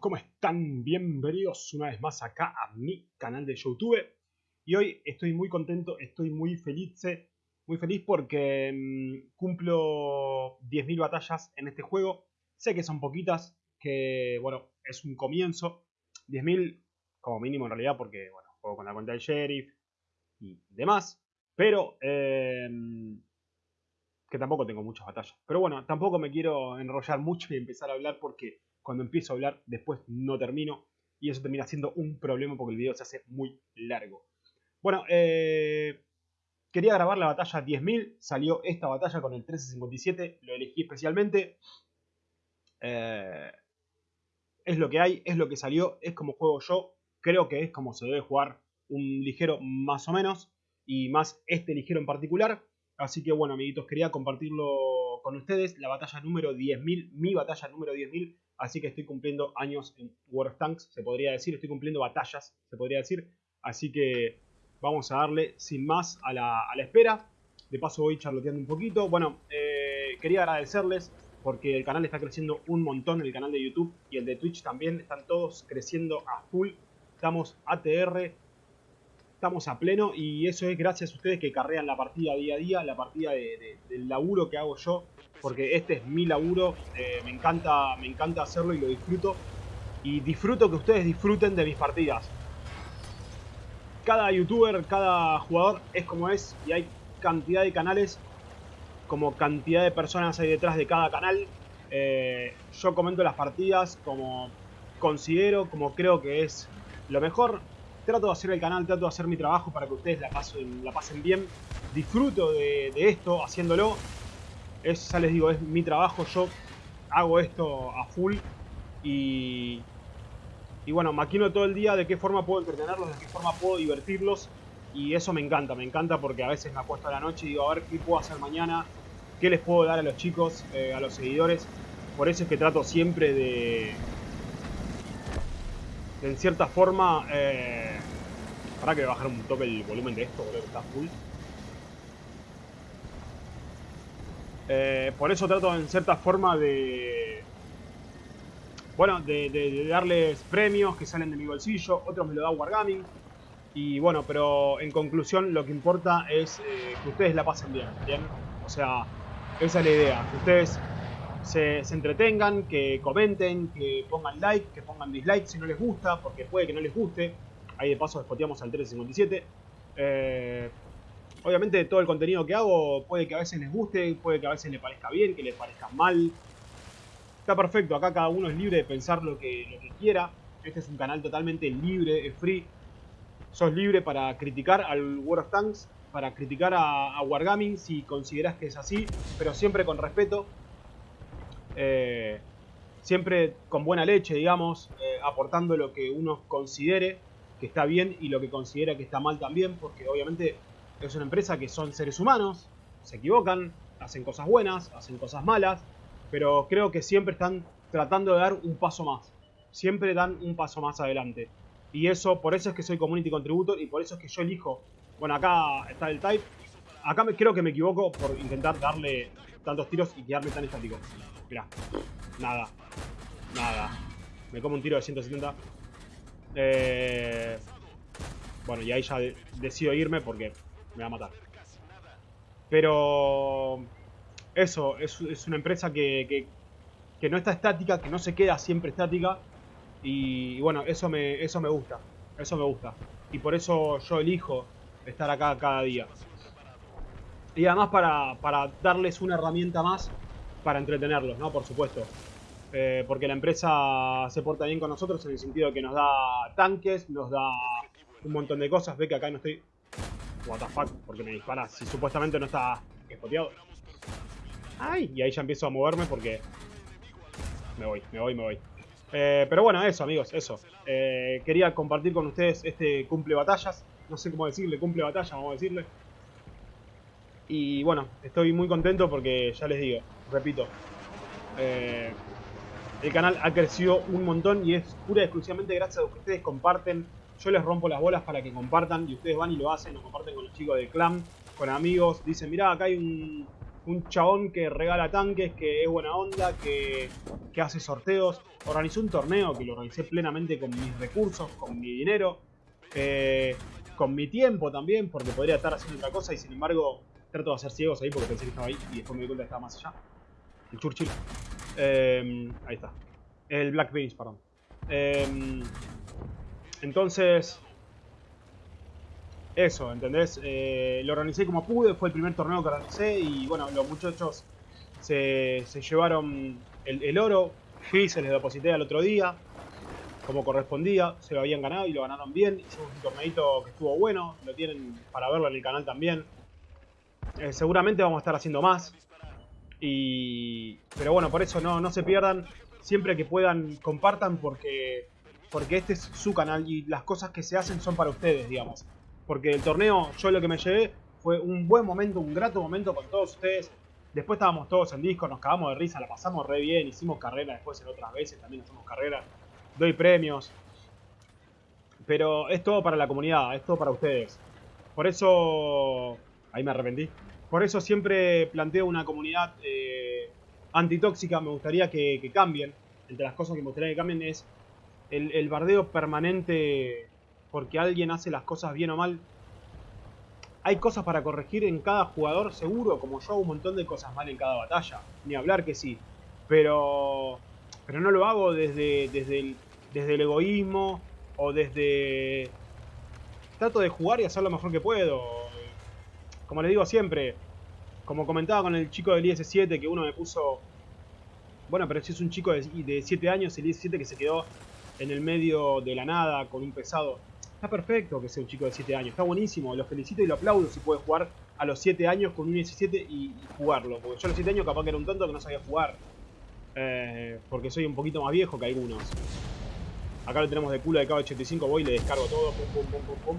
¿cómo están? Bienvenidos una vez más acá a mi canal de YouTube. Y hoy estoy muy contento, estoy muy feliz, muy feliz porque mmm, cumplo 10.000 batallas en este juego. Sé que son poquitas, que bueno, es un comienzo. 10.000 como mínimo en realidad porque bueno, juego con la cuenta del sheriff y demás. Pero eh, que tampoco tengo muchas batallas. Pero bueno, tampoco me quiero enrollar mucho y empezar a hablar porque cuando empiezo a hablar después no termino y eso termina siendo un problema porque el video se hace muy largo. Bueno, eh, quería grabar la batalla 10.000, salió esta batalla con el 1357, lo elegí especialmente. Eh, es lo que hay, es lo que salió, es como juego yo, creo que es como se debe jugar un ligero más o menos y más este ligero en particular. Así que bueno, amiguitos, quería compartirlo con ustedes. La batalla número 10.000, mi batalla número 10.000. Así que estoy cumpliendo años en World of Tanks, se podría decir. Estoy cumpliendo batallas, se podría decir. Así que vamos a darle sin más a la, a la espera. De paso voy charloteando un poquito. Bueno, eh, quería agradecerles porque el canal está creciendo un montón. El canal de YouTube y el de Twitch también están todos creciendo a full. Estamos ATR estamos a pleno y eso es gracias a ustedes que carrean la partida día a día, la partida de, de, del laburo que hago yo, porque este es mi laburo, eh, me, encanta, me encanta hacerlo y lo disfruto. Y disfruto que ustedes disfruten de mis partidas. Cada youtuber, cada jugador es como es y hay cantidad de canales, como cantidad de personas hay detrás de cada canal. Eh, yo comento las partidas como considero, como creo que es lo mejor trato de hacer el canal, trato de hacer mi trabajo para que ustedes la pasen, la pasen bien. Disfruto de, de, esto haciéndolo. Es, les digo, es mi trabajo. Yo hago esto a full. Y, y bueno, maquino todo el día de qué forma puedo entretenerlos, de qué forma puedo divertirlos. Y eso me encanta, me encanta porque a veces me acuesto a la noche y digo, a ver qué puedo hacer mañana, qué les puedo dar a los chicos, eh, a los seguidores. Por eso es que trato siempre de, en cierta forma... Eh, para que bajar un toque el volumen de esto, boludo, que está full. Eh, por eso trato en cierta forma de... Bueno, de, darles premios que salen de mi bolsillo, otros me lo da Wargaming. Y bueno, pero en conclusión lo que importa es eh, que ustedes la pasen bien, ¿bien? O sea, esa es la idea, que ustedes se, se, entretengan, que comenten, que pongan like, que pongan dislike si no les gusta, porque puede que no les guste. Ahí de paso despoteamos al 1357. Eh, obviamente todo el contenido que hago puede que a veces les guste, puede que a veces les parezca bien, que les parezca mal. Está perfecto, acá cada uno es libre de pensar lo que, lo que quiera. Este es un canal totalmente libre, free. Sos libre para criticar al World of Tanks, para criticar a, a Wargaming si consideras que es así, pero siempre con respeto. Eh, siempre con buena leche, digamos, eh, aportando lo que uno considere que está bien y lo que considera que está mal también, porque obviamente es una empresa que son seres humanos, se equivocan, hacen cosas buenas, hacen cosas malas, pero creo que siempre están tratando de dar un paso más, siempre dan un paso más adelante. Y eso, por eso es que soy Community Contributor y por eso es que yo elijo, bueno acá está el type, acá creo que me equivoco por intentar darle tantos tiros y quedarme tan estático. Mirá, nada, nada, me como un tiro de 170. Eh, bueno, y ahí ya de decido irme porque me va a matar. Pero eso, es, una empresa que, no está estática, que no se queda siempre estática. Y, y, bueno, eso me, eso me gusta. Eso me gusta. Y por eso yo elijo estar acá cada día. Y además para, para darles una herramienta más para entretenerlos, ¿no? Por supuesto. Eh, porque la empresa se porta bien con nosotros en el sentido que nos da tanques, nos da un montón de cosas. Ve que acá no estoy... What the fuck, porque me dispara si supuestamente no está espoteado. ¡Ay! Y ahí ya empiezo a moverme porque... Me voy, me voy, me voy. Eh, pero bueno, eso amigos, eso. Eh, quería compartir con ustedes este cumple batallas. No sé cómo decirle, cumple batalla, vamos a decirle. Y bueno, estoy muy contento porque ya les digo, repito, eh, el canal ha crecido un montón y es pura y exclusivamente gracias a que ustedes comparten. Yo les rompo las bolas para que compartan y ustedes van y lo hacen, lo comparten con los chicos del clan, con amigos. Dicen, mirá, acá hay un, un chabón que regala tanques, que es buena onda, que, que hace sorteos. Organizó un torneo que lo organicé plenamente con mis recursos, con mi dinero, eh, con mi tiempo también, porque podría estar haciendo otra cosa y sin embargo trato de hacer ciegos ahí porque pensé que estaba ahí y después me di cuenta que estaba más allá. El Churchill. Eh, ahí está. El Black Beans, perdón. Eh, entonces, eso, ¿entendés? Eh, lo organicé como pude, fue el primer torneo que organicé y bueno, los muchachos se, llevaron el, el oro. Fui, se les deposité al otro día, como correspondía, se lo habían ganado y lo ganaron bien. Hicimos un torneito que estuvo bueno, lo tienen para verlo en el canal también. Eh, seguramente vamos a estar haciendo más. Y, pero bueno, por eso no, no se pierdan. Siempre que puedan, compartan porque, porque este es su canal y las cosas que se hacen son para ustedes, digamos. Porque el torneo, yo lo que me llevé fue un buen momento, un grato momento con todos ustedes. Después estábamos todos en disco, nos cagamos de risa, la pasamos re bien, hicimos carrera después en otras veces, también hacemos carrera, doy premios. Pero es todo para la comunidad, es todo para ustedes. Por eso... Ahí me arrepentí. Por eso siempre planteo una comunidad eh, antitóxica. Me gustaría que, cambien. Entre las cosas que me gustaría que cambien es el, el bardeo permanente porque alguien hace las cosas bien o mal. Hay cosas para corregir en cada jugador, seguro, como yo hago un montón de cosas mal en cada batalla. Ni hablar que sí. Pero, pero no lo hago desde, desde, el, desde el egoísmo o desde... Trato de jugar y hacer lo mejor que puedo. Como les digo siempre, como comentaba con el chico del IS-7, que uno me puso... Bueno, pero si es un chico de 7 años, el IS-7 que se quedó en el medio de la nada con un pesado. Está perfecto que sea un chico de 7 años, está buenísimo, lo felicito y lo aplaudo si puede jugar a los 7 años con un IS-7 y, jugarlo. Porque yo a los 7 años capaz que era un tonto que no sabía jugar. Eh, porque soy un poquito más viejo que algunos. Acá lo tenemos de culo de KB85, voy y le descargo todo, pum, pum, pum, pum, pum.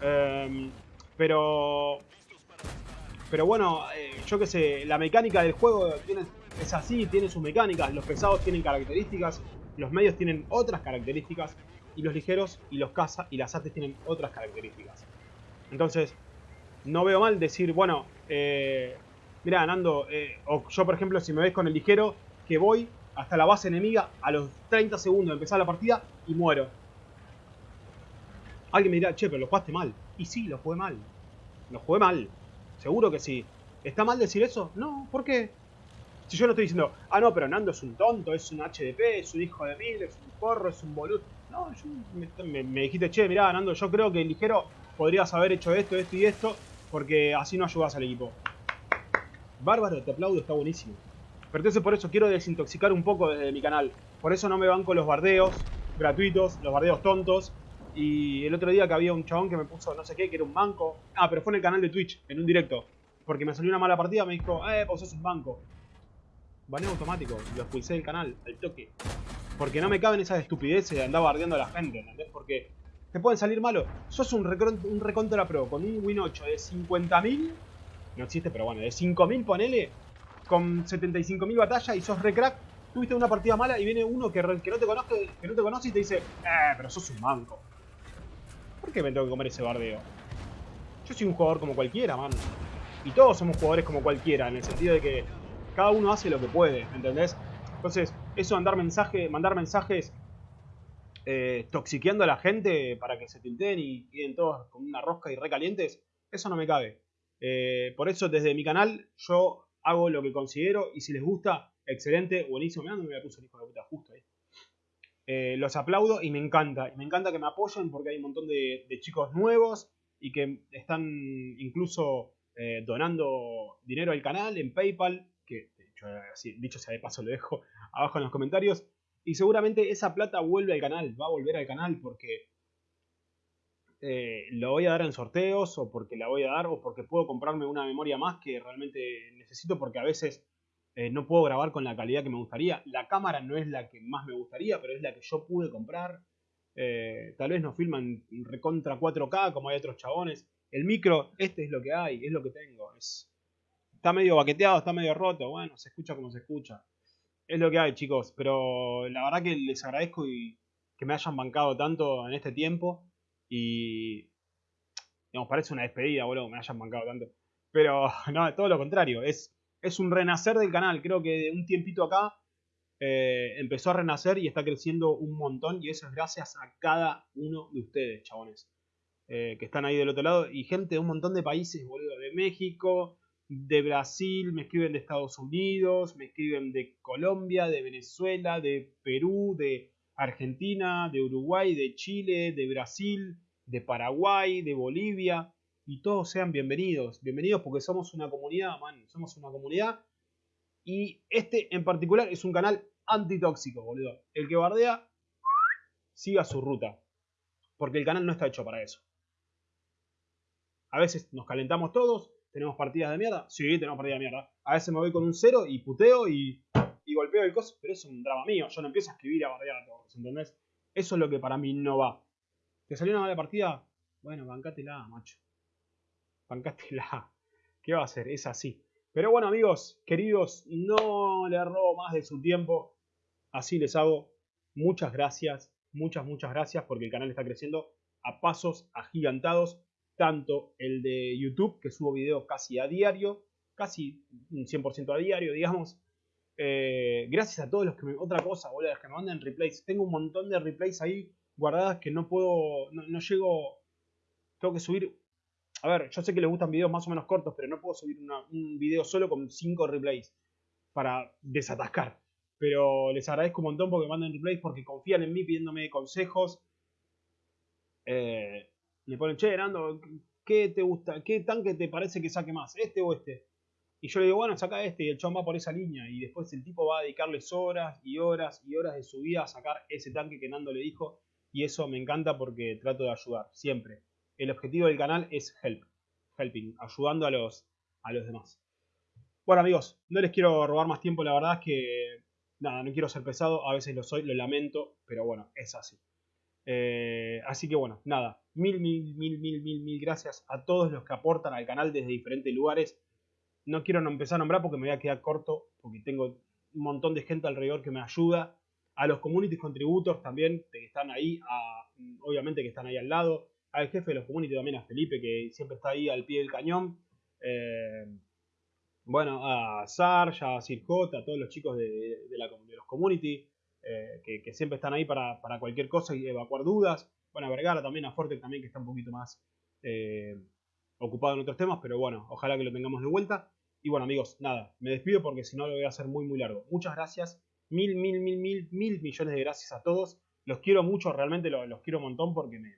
Eh, pero pero bueno, eh, yo qué sé, la mecánica del juego tiene, es así, tiene sus mecánicas. Los pesados tienen características, los medios tienen otras características, y los ligeros y los caza y las ATs tienen otras características. Entonces, no veo mal decir, bueno, eh, mira, Nando, eh, o yo por ejemplo, si me ves con el ligero, que voy hasta la base enemiga a los 30 segundos de empezar la partida y muero. Alguien me dirá, che, pero lo jugaste mal. Y sí, lo jugué mal. Lo jugué mal. Seguro que sí. ¿Está mal decir eso? No, ¿por qué? Si yo no estoy diciendo, ah, no, pero Nando es un tonto, es un HDP, es un hijo de mil, es un porro, es un boludo. No, yo, me, dijiste, che, mirá, Nando, yo creo que ligero podrías haber hecho esto, esto y esto, porque así no ayudas al equipo. Bárbaro, te aplaudo, está buenísimo. Pero entonces por eso quiero desintoxicar un poco desde mi canal. Por eso no me banco los bardeos gratuitos, los bardeos tontos. Y el otro día que había un chabón que me puso no sé qué, que era un banco. Ah, pero fue en el canal de Twitch, en un directo. Porque me salió una mala partida, me dijo, eh, vos sos un banco. Baneo automático, lo expulsé del canal, al toque. Porque no me caben esas estupideces de andar bardeando a la gente, ¿entendés? Porque te pueden salir malos. Sos un, un recontra pro con un win 8 de 50.000. No existe, pero bueno, de 5.000 ponele. Con 75.000 batallas y sos recrack. Tuviste una partida mala y viene uno que, que, no te conoce, que no te conoce y te dice, eh, pero sos un banco. ¿Por qué me tengo que comer ese bardeo? Yo soy un jugador como cualquiera, man. Y todos somos jugadores como cualquiera, en el sentido de que cada uno hace lo que puede, ¿entendés? Entonces, eso de andar mensaje, mandar mensajes eh, toxiqueando a la gente para que se tilten y queden todos con una rosca y recalientes, eso no me cabe. Eh, por eso, desde mi canal, yo hago lo que considero y si les gusta, excelente, buenísimo. Mirá, me puso el hijo de puta justo ahí. Eh, los aplaudo y me encanta. Y me encanta que me apoyen porque hay un montón de, de chicos nuevos y que están incluso eh, donando dinero al canal en PayPal, que dicho, dicho sea de paso lo dejo abajo en los comentarios. Y seguramente esa plata vuelve al canal, va a volver al canal porque eh, lo voy a dar en sorteos o porque la voy a dar o porque puedo comprarme una memoria más que realmente necesito porque a veces eh, no puedo grabar con la calidad que me gustaría. La cámara no es la que más me gustaría, pero es la que yo pude comprar. Eh, tal vez no filman recontra 4K como hay otros chabones. El micro, este es lo que hay, es lo que tengo. Es, está medio baqueteado, está medio roto. Bueno, se escucha como se escucha. Es lo que hay, chicos. Pero la verdad que les agradezco y que me hayan bancado tanto en este tiempo. Y. Digamos, parece una despedida, boludo, me hayan bancado tanto. Pero no, todo lo contrario. Es es un renacer del canal. Creo que de un tiempito acá eh, empezó a renacer y está creciendo un montón. Y eso es gracias a cada uno de ustedes, chabones. Eh, que están ahí del otro lado. Y gente de un montón de países, boludo. De México, de Brasil, me escriben de Estados Unidos, me escriben de Colombia, de Venezuela, de Perú, de Argentina, de Uruguay, de Chile, de Brasil, de Paraguay, de Bolivia. Y todos sean bienvenidos. Bienvenidos porque somos una comunidad, man. Somos una comunidad. Y este en particular es un canal antitóxico, boludo. El que bardea, siga su ruta. Porque el canal no está hecho para eso. A veces nos calentamos todos, tenemos partidas de mierda. Sí, tenemos partidas de mierda. A veces me voy con un cero y puteo y, y golpeo el coso, pero es un drama mío. Yo no empiezo a escribir a bardear a todos, ¿entendés? Eso es lo que para mí no va. ¿Te salió una mala partida? Bueno, bancátela, macho. Bancátela. ¿Qué va a hacer? Es así. Pero bueno, amigos, queridos, no le robo más de su tiempo. Así les hago. Muchas gracias, muchas, muchas gracias porque el canal está creciendo a pasos agigantados tanto el de YouTube, que subo videos casi a diario, casi un 100% a diario, digamos. Eh, gracias a todos los que me... Otra cosa, boludo, que me mandan replays. Tengo un montón de replays ahí guardadas que no puedo... No, llego... Tengo que subir... A ver, yo sé que les gustan videos más o menos cortos, pero no puedo subir un video solo con 5 replays para desatascar. Pero les agradezco un montón porque mandan replays, porque confían en mí pidiéndome consejos. Eh, le ponen, che, Nando, ¿qué te gusta? ¿Qué tanque te parece que saque más? ¿Este o este? Y yo le digo, bueno, saca este y el chon va por esa línea. Y después el tipo va a dedicarles horas y horas y horas de su vida a sacar ese tanque que Nando le dijo. Y eso me encanta porque trato de ayudar, siempre. El objetivo del canal es help, helping, ayudando a los, a los demás. Bueno amigos, no les quiero robar más tiempo, la verdad es que nada, no quiero ser pesado, a veces lo soy, lo lamento, pero bueno, es así. Eh, así que bueno, nada, mil, mil, mil, mil, mil, mil gracias a todos los que aportan al canal desde diferentes lugares. No quiero empezar a nombrar porque me voy a quedar corto, porque tengo un montón de gente alrededor que me ayuda. A los community contributors también, que están ahí, obviamente que están ahí al lado. Al jefe de los community también, a Felipe, que siempre está ahí al pie del cañón. Eh, bueno, a Sarge, a Sirjot, a todos los chicos de, los community. Eh, que, siempre están ahí para, cualquier cosa y evacuar dudas. Bueno, a Vergara también, a Forte también, que está un poquito más eh, ocupado en otros temas, pero bueno, ojalá que lo tengamos de vuelta. Y bueno, amigos, nada, me despido porque si no lo voy a hacer muy, muy largo. Muchas gracias, mil, mil, mil, mil, mil millones de gracias a todos. Los quiero mucho, realmente los, quiero un montón porque me,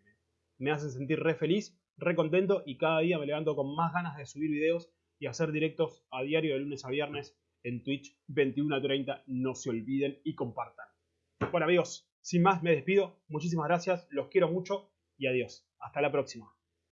hacen sentir re feliz, re contento y cada día me levanto con más ganas de subir videos y hacer directos a diario de lunes a viernes en Twitch 21 a 30. No se olviden y compartan. Bueno amigos, sin más me despido. Muchísimas gracias, los quiero mucho y adiós. Hasta la próxima.